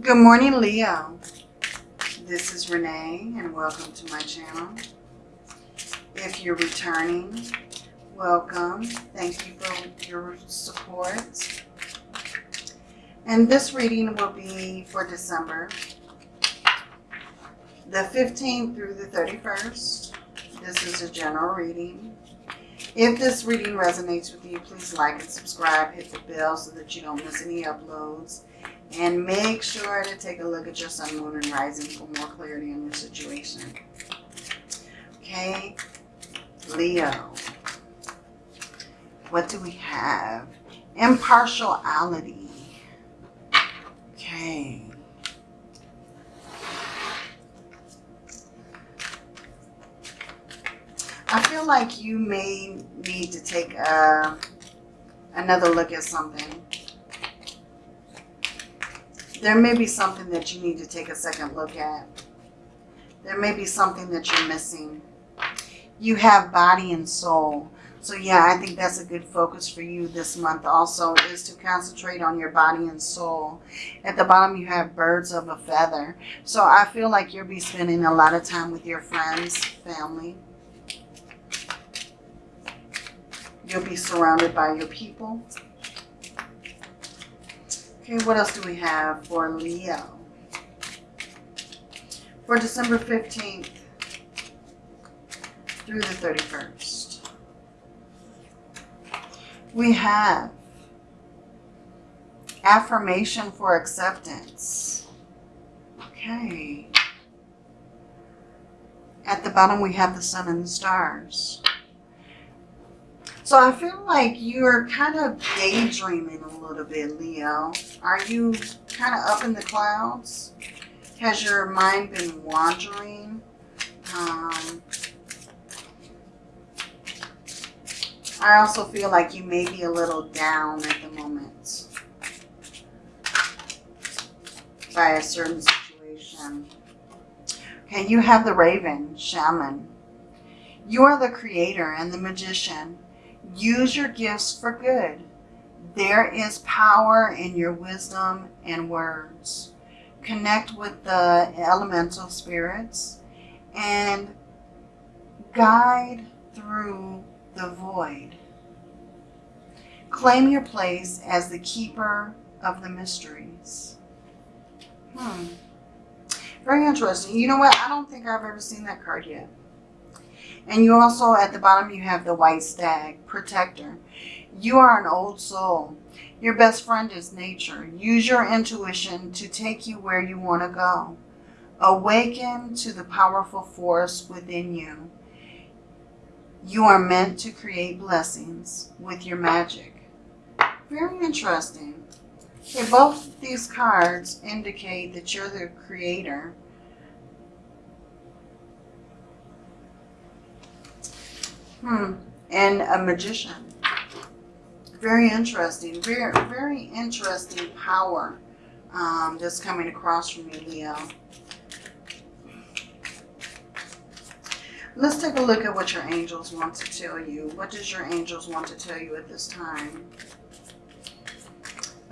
Good morning, Leo. This is Renee, and welcome to my channel. If you're returning, welcome. Thank you for your support. And this reading will be for December the 15th through the 31st. This is a general reading. If this reading resonates with you, please like and subscribe. Hit the bell so that you don't miss any uploads. And make sure to take a look at your sun, moon, and rising for more clarity on your situation. Okay, Leo. What do we have? Impartiality. Okay. I feel like you may need to take a, another look at something there may be something that you need to take a second look at. There may be something that you're missing. You have body and soul. So yeah, I think that's a good focus for you this month also is to concentrate on your body and soul. At the bottom you have birds of a feather. So I feel like you'll be spending a lot of time with your friends, family. You'll be surrounded by your people. Okay, what else do we have for Leo? For December 15th through the 31st. We have affirmation for acceptance. Okay. At the bottom we have the sun and the stars. So I feel like you're kind of daydreaming a little bit, Leo. Are you kind of up in the clouds? Has your mind been wandering? Um, I also feel like you may be a little down at the moment by a certain situation. Okay, you have the raven, shaman. You are the creator and the magician. Use your gifts for good. There is power in your wisdom and words. Connect with the elemental spirits and guide through the void. Claim your place as the keeper of the mysteries. Hmm. Very interesting. You know what? I don't think I've ever seen that card yet. And you also, at the bottom, you have the white stag, protector. You are an old soul. Your best friend is nature. Use your intuition to take you where you want to go. Awaken to the powerful force within you. You are meant to create blessings with your magic. Very interesting. Okay, both these cards indicate that you're the creator Hmm. And a magician. Very interesting. Very, very interesting power um, that's coming across from you, Leo. Let's take a look at what your angels want to tell you. What does your angels want to tell you at this time?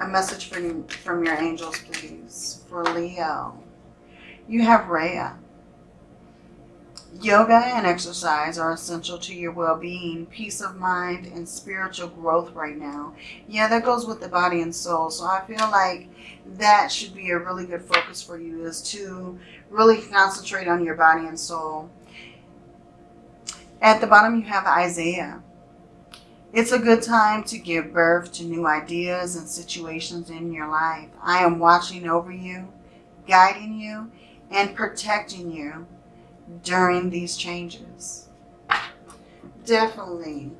A message from, from your angels, please, for Leo. You have Rhea. Yoga and exercise are essential to your well-being, peace of mind, and spiritual growth right now. Yeah, that goes with the body and soul. So I feel like that should be a really good focus for you is to really concentrate on your body and soul. At the bottom, you have Isaiah. It's a good time to give birth to new ideas and situations in your life. I am watching over you, guiding you, and protecting you during these changes. Definitely.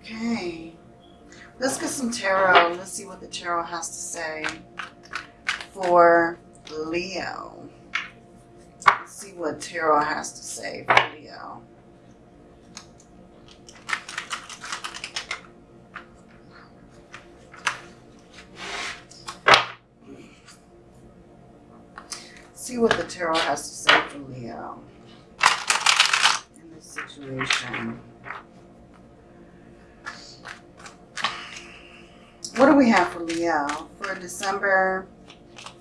Okay. Let's get some tarot. Let's see what the tarot has to say for Leo. Let's see what tarot has to say for Leo. See what the tarot has to say for Leo in this situation. What do we have for Leo for December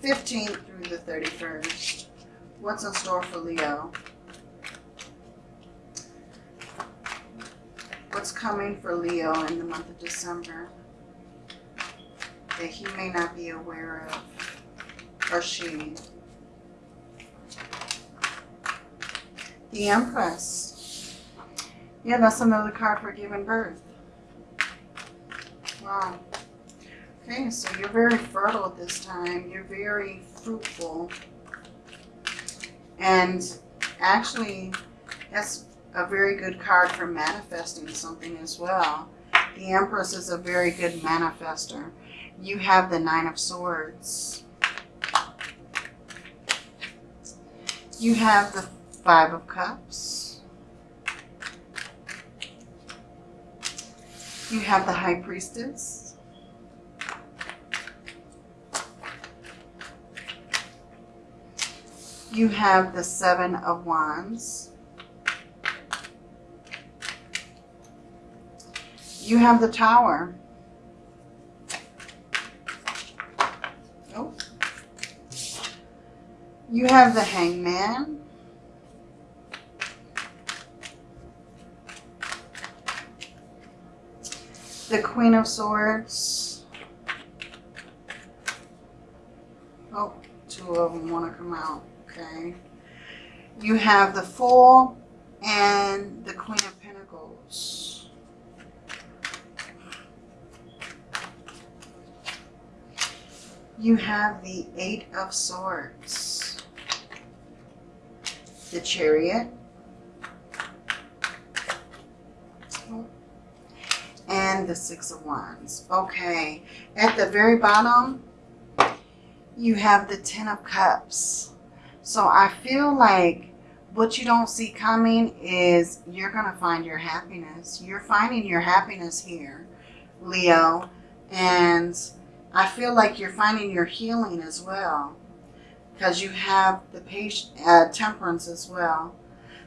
15th through the 31st. What's in store for Leo? What's coming for Leo in the month of December that he may not be aware of, or she? The Empress. Yeah, that's another card for giving birth. Wow. Okay, so you're very fertile at this time. You're very fruitful. And actually, that's a very good card for manifesting something as well. The Empress is a very good manifester. You have the Nine of Swords. You have the Five of Cups. You have the High Priestess. You have the Seven of Wands. You have the Tower. Oh. You have the Hangman. The Queen of Swords. Oh, two of them want to come out. Okay. You have the Fool and the Queen of Pentacles. You have the Eight of Swords. The Chariot. And the Six of Wands. Okay. At the very bottom, you have the Ten of Cups. So I feel like what you don't see coming is you're going to find your happiness. You're finding your happiness here, Leo. And I feel like you're finding your healing as well. Because you have the patient, uh, temperance as well.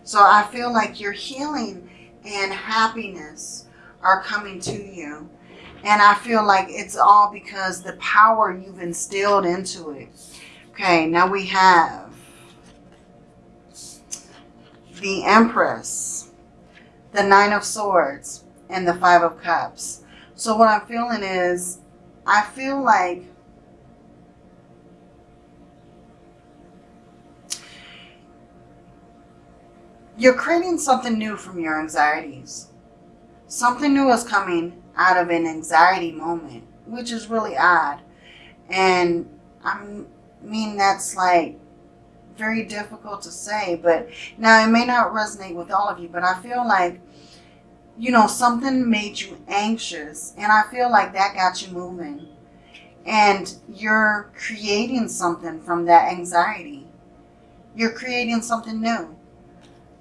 So I feel like your healing and happiness are coming to you. And I feel like it's all because the power you've instilled into it. Okay, now we have the Empress, the Nine of Swords, and the Five of Cups. So what I'm feeling is, I feel like you're creating something new from your anxieties. Something new is coming out of an anxiety moment, which is really odd. And I mean, that's like very difficult to say, but now it may not resonate with all of you, but I feel like, you know, something made you anxious and I feel like that got you moving and you're creating something from that anxiety. You're creating something new.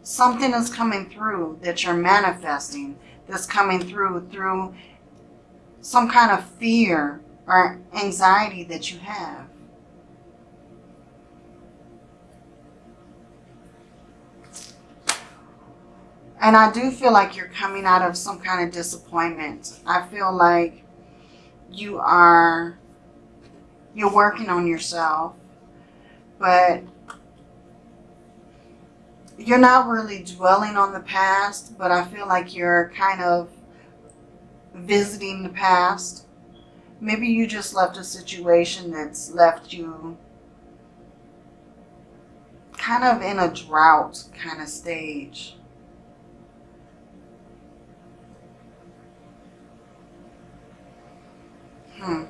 Something is coming through that you're manifesting that's coming through through some kind of fear or anxiety that you have. And I do feel like you're coming out of some kind of disappointment. I feel like you are, you're working on yourself, but you're not really dwelling on the past, but I feel like you're kind of visiting the past. Maybe you just left a situation that's left you kind of in a drought kind of stage. Hmm.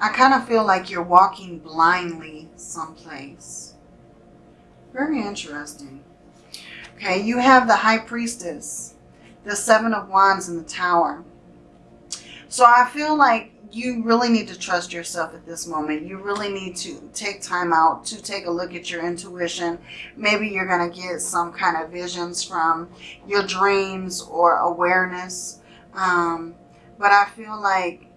I kind of feel like you're walking blindly someplace. Very interesting. Okay, you have the High Priestess, the Seven of Wands in the Tower. So I feel like you really need to trust yourself at this moment. You really need to take time out to take a look at your intuition. Maybe you're going to get some kind of visions from your dreams or awareness. Um, but I feel like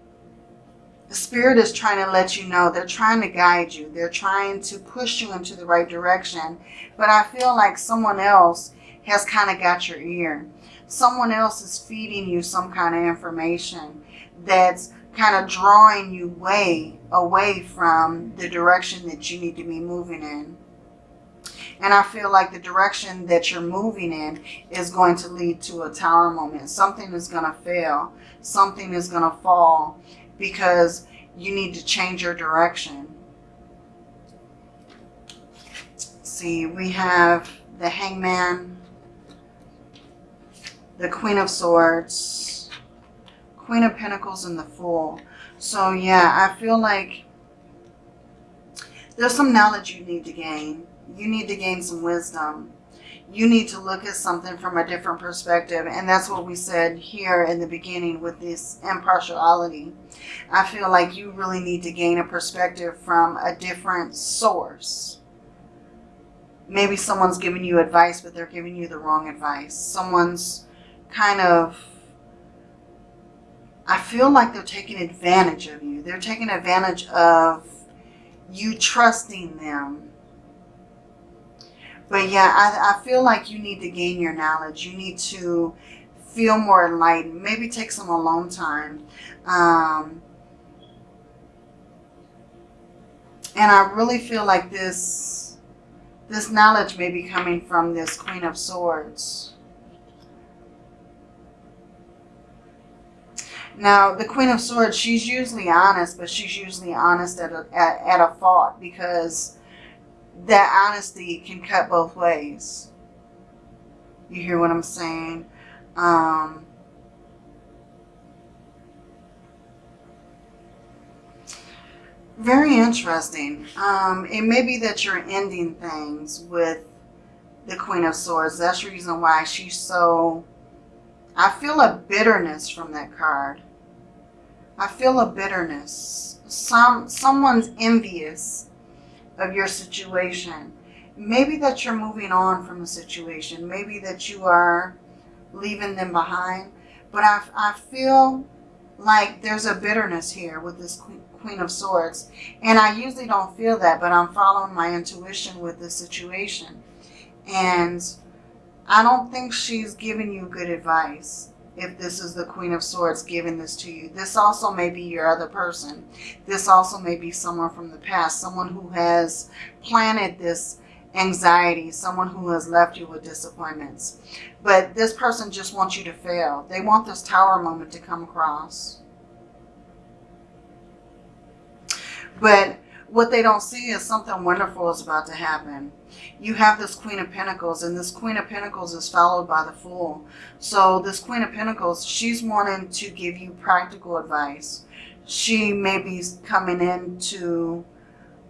the Spirit is trying to let you know. They're trying to guide you. They're trying to push you into the right direction. But I feel like someone else has kind of got your ear. Someone else is feeding you some kind of information that's kind of drawing you way away from the direction that you need to be moving in. And I feel like the direction that you're moving in is going to lead to a tower moment. Something is going to fail. Something is going to fall because you need to change your direction. See, we have the Hangman, the Queen of Swords, Queen of Pentacles, and the Fool. So yeah, I feel like there's some knowledge you need to gain. You need to gain some wisdom. You need to look at something from a different perspective. And that's what we said here in the beginning with this impartiality. I feel like you really need to gain a perspective from a different source. Maybe someone's giving you advice, but they're giving you the wrong advice. Someone's kind of I feel like they're taking advantage of you. They're taking advantage of you trusting them. But yeah, I, I feel like you need to gain your knowledge. You need to feel more enlightened. Maybe take some alone time. Um, and I really feel like this, this knowledge may be coming from this Queen of Swords. Now, the Queen of Swords, she's usually honest, but she's usually honest at a, at, at a fault because that honesty can cut both ways. You hear what I'm saying? Um, very interesting. Um, it may be that you're ending things with the Queen of Swords. That's the reason why she's so I feel a bitterness from that card. I feel a bitterness. Some Someone's envious of your situation. Maybe that you're moving on from a situation. Maybe that you are leaving them behind. But I, I feel like there's a bitterness here with this Queen of Swords. And I usually don't feel that, but I'm following my intuition with this situation. And I don't think she's giving you good advice if this is the Queen of Swords giving this to you. This also may be your other person. This also may be someone from the past, someone who has planted this anxiety, someone who has left you with disappointments. But this person just wants you to fail. They want this tower moment to come across. But what they don't see is something wonderful is about to happen. You have this Queen of Pentacles, and this Queen of Pentacles is followed by the Fool. So this Queen of Pentacles, she's wanting to give you practical advice. She may be coming in to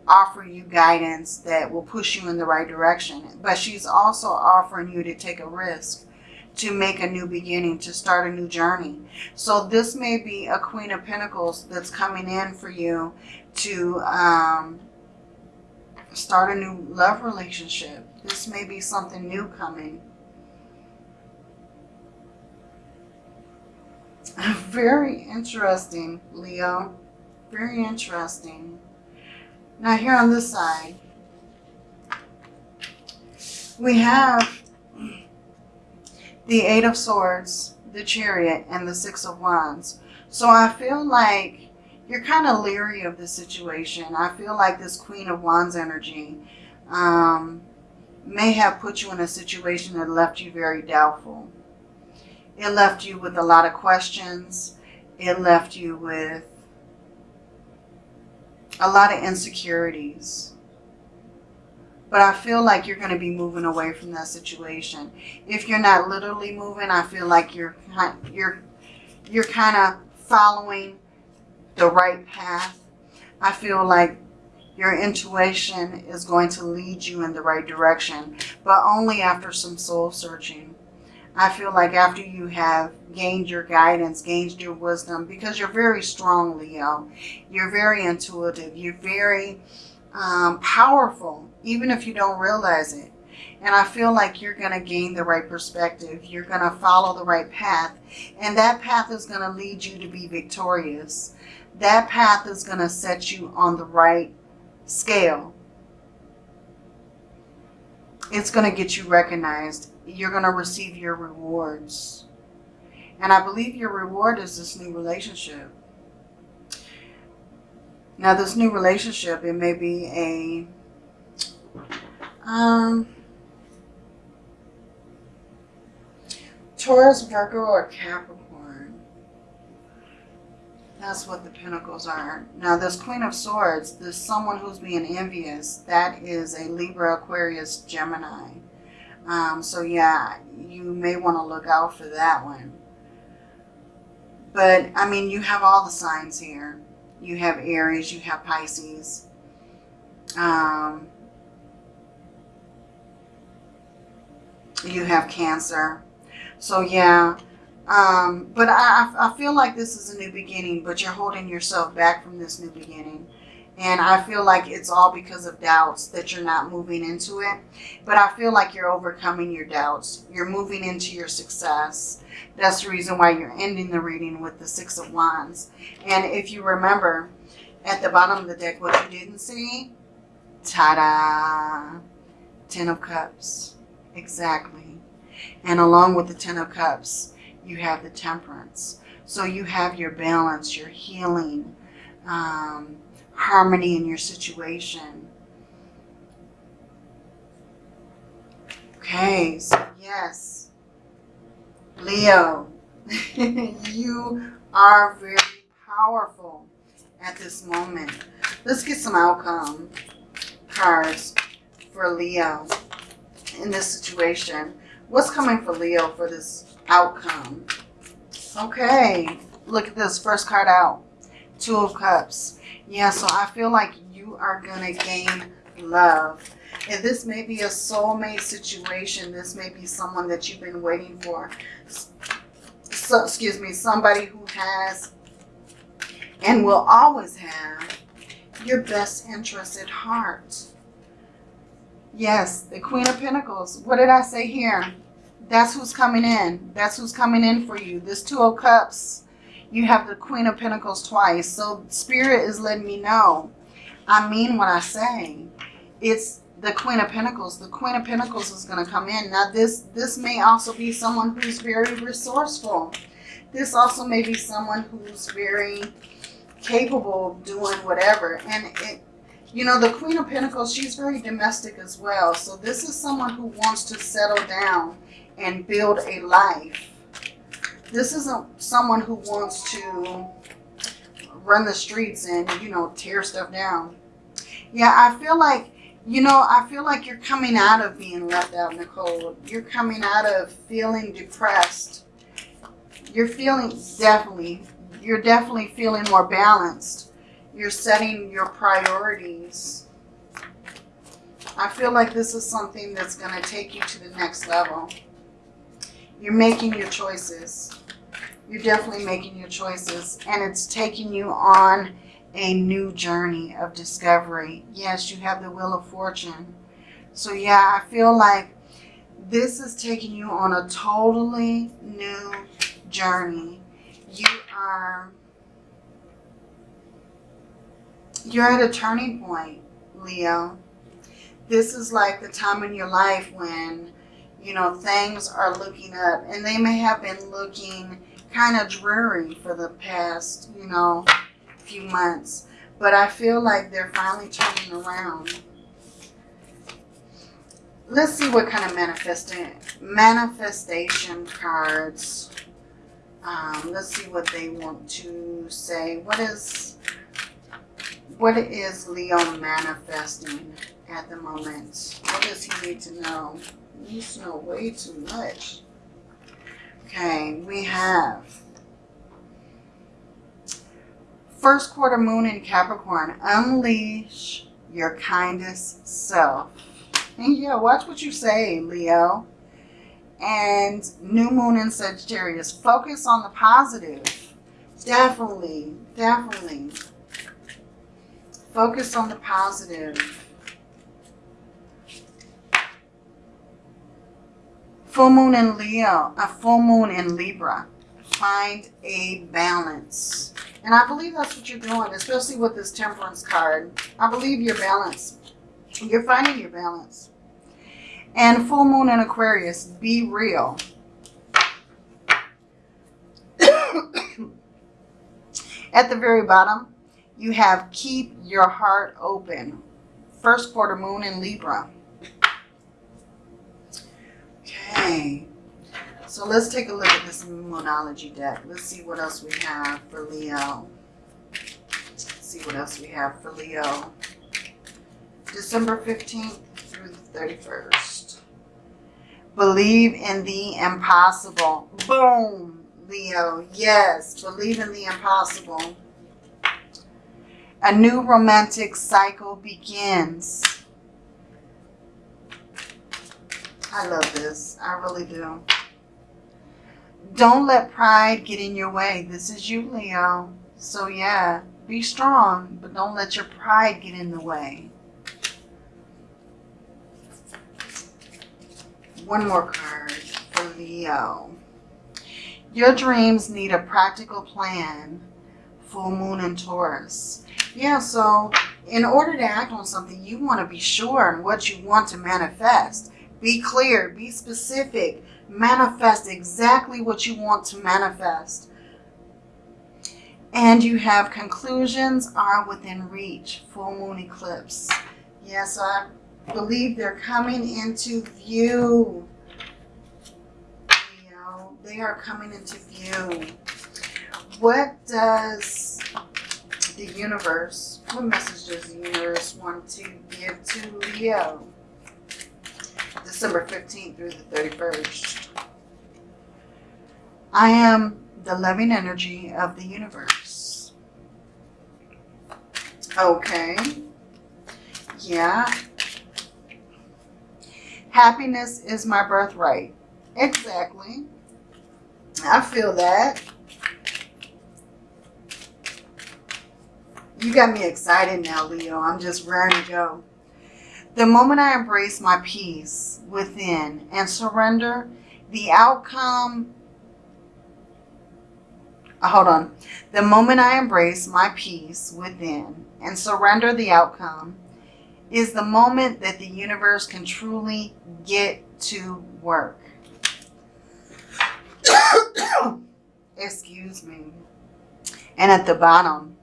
offer you guidance that will push you in the right direction. But she's also offering you to take a risk to make a new beginning, to start a new journey. So this may be a Queen of Pentacles that's coming in for you to um, start a new love relationship. This may be something new coming. Very interesting, Leo. Very interesting. Now here on this side, we have the Eight of Swords, the Chariot, and the Six of Wands. So I feel like you're kind of leery of the situation. I feel like this Queen of Wands energy um, may have put you in a situation that left you very doubtful. It left you with a lot of questions. It left you with a lot of insecurities. But I feel like you're going to be moving away from that situation. If you're not literally moving, I feel like you're you're you're kind of following the right path. I feel like your intuition is going to lead you in the right direction, but only after some soul searching. I feel like after you have gained your guidance, gained your wisdom, because you're very strong, Leo. You're very intuitive. You're very um, powerful, even if you don't realize it. And I feel like you're going to gain the right perspective. You're going to follow the right path. And that path is going to lead you to be victorious that path is going to set you on the right scale. It's going to get you recognized. You're going to receive your rewards. And I believe your reward is this new relationship. Now, this new relationship, it may be a um, Taurus, Virgo, or Capricorn. That's what the pentacles are. Now, this Queen of Swords, this someone who's being envious, that is a Libra, Aquarius, Gemini. Um, so, yeah, you may want to look out for that one. But, I mean, you have all the signs here. You have Aries, you have Pisces. Um, you have Cancer. So, yeah. Um, but I, I feel like this is a new beginning, but you're holding yourself back from this new beginning. And I feel like it's all because of doubts that you're not moving into it. But I feel like you're overcoming your doubts. You're moving into your success. That's the reason why you're ending the reading with the Six of Wands. And if you remember, at the bottom of the deck, what you didn't see, ta-da, Ten of Cups. Exactly. And along with the Ten of Cups, you have the Temperance. So you have your balance, your healing, um, harmony in your situation. Okay, so yes, Leo, you are very powerful at this moment. Let's get some outcome cards for Leo in this situation. What's coming for Leo for this outcome? Okay, look at this first card out. Two of Cups. Yeah, so I feel like you are going to gain love. And this may be a soulmate situation. This may be someone that you've been waiting for. So, excuse me, somebody who has and will always have your best interest at heart. Yes, the Queen of Pentacles. What did I say here? That's who's coming in. That's who's coming in for you. This Two of Cups. You have the Queen of Pentacles twice. So Spirit is letting me know. I mean what I say. It's the Queen of Pentacles. The Queen of Pentacles is going to come in. Now this, this may also be someone who's very resourceful. This also may be someone who's very capable of doing whatever. And it, you know, the Queen of Pentacles, she's very domestic as well. So this is someone who wants to settle down and build a life. This isn't someone who wants to run the streets and, you know, tear stuff down. Yeah, I feel like, you know, I feel like you're coming out of being left out in the cold. You're coming out of feeling depressed. You're feeling, definitely, you're definitely feeling more balanced. You're setting your priorities. I feel like this is something that's going to take you to the next level. You're making your choices. You're definitely making your choices. And it's taking you on a new journey of discovery. Yes, you have the Wheel of Fortune. So yeah, I feel like this is taking you on a totally new journey. You are, you're at a turning point, Leo. This is like the time in your life when, you know, things are looking up and they may have been looking kind of dreary for the past, you know, few months. But I feel like they're finally turning around. Let's see what kind of manifesting, manifestation cards. Um, let's see what they want to say. What is what is Leo manifesting at the moment? What does he need to know? He needs to know way too much. Okay, we have first quarter moon in Capricorn. Unleash your kindest self. And yeah, watch what you say, Leo. And new moon in Sagittarius. Focus on the positive. Definitely, definitely. Focus on the positive. Full moon in Leo, a full moon in Libra. Find a balance. And I believe that's what you're doing, especially with this temperance card. I believe you're balanced. You're finding your balance. And full moon in Aquarius, be real. At the very bottom, You have keep your heart open. First quarter moon in Libra. Okay. So let's take a look at this Moonology deck. Let's see what else we have for Leo. Let's see what else we have for Leo. December 15th through the 31st. Believe in the impossible. Boom, Leo. Yes, believe in the impossible. A new romantic cycle begins. I love this. I really do. Don't let pride get in your way. This is you, Leo. So yeah, be strong, but don't let your pride get in the way. One more card for Leo. Your dreams need a practical plan. Full moon in Taurus. Yeah, so in order to act on something, you want to be sure on what you want to manifest. Be clear, be specific, manifest exactly what you want to manifest. And you have conclusions are within reach. Full moon eclipse. Yes, I believe they're coming into view. They are coming into view. What does the universe, what message does the universe want to give to Leo? December 15th through the 31st. I am the loving energy of the universe. Okay. Yeah. Happiness is my birthright. Exactly. I feel that. You got me excited now, Leo. I'm just raring to go. The moment I embrace my peace within and surrender, the outcome uh, hold on. The moment I embrace my peace within and surrender the outcome is the moment that the universe can truly get to work. Excuse me. And at the bottom,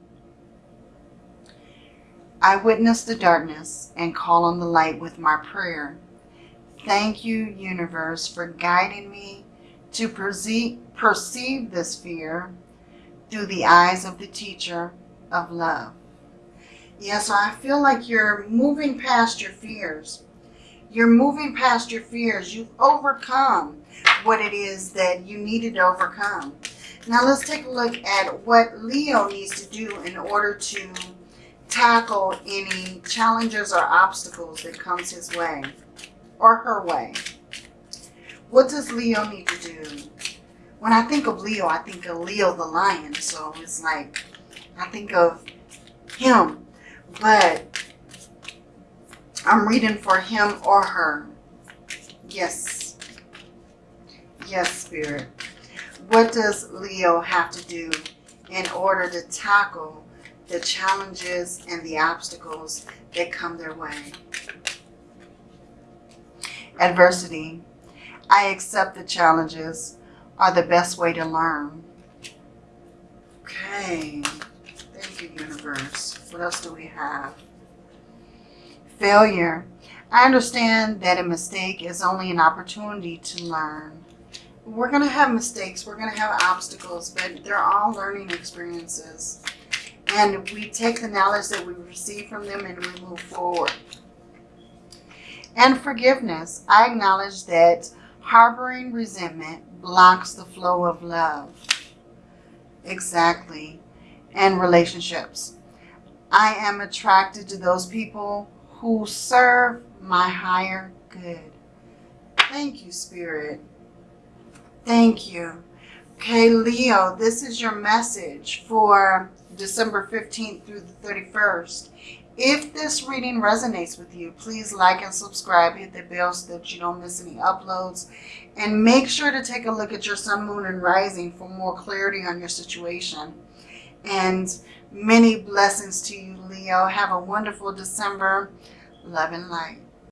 I witness the darkness and call on the light with my prayer. Thank you, universe, for guiding me to perceive, perceive this fear through the eyes of the teacher of love. Yeah, so I feel like you're moving past your fears. You're moving past your fears. You've overcome what it is that you needed to overcome. Now let's take a look at what Leo needs to do in order to tackle any challenges or obstacles that comes his way or her way. What does Leo need to do? When I think of Leo, I think of Leo the lion. So it's like, I think of him. But I'm reading for him or her. Yes. Yes, Spirit. What does Leo have to do in order to tackle the challenges and the obstacles that come their way. Adversity. I accept the challenges are the best way to learn. Okay. Thank you, universe. What else do we have? Failure. I understand that a mistake is only an opportunity to learn. We're going to have mistakes. We're going to have obstacles, but they're all learning experiences and we take the knowledge that we receive from them and we move forward. And forgiveness. I acknowledge that harboring resentment blocks the flow of love. Exactly. And relationships. I am attracted to those people who serve my higher good. Thank you, Spirit. Thank you. Okay, Leo, this is your message for December 15th through the 31st. If this reading resonates with you, please like and subscribe. Hit the bell so that you don't miss any uploads. And make sure to take a look at your sun, moon, and rising for more clarity on your situation. And many blessings to you, Leo. Have a wonderful December. Love and light.